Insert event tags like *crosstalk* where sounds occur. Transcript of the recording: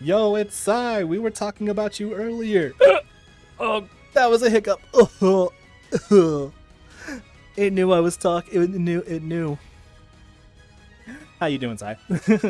Yo, it's Sai. We were talking about you earlier. *laughs* Oh, That was a hiccup. *laughs* it knew I was talking. It knew. It knew. How you doing, Sai? *laughs*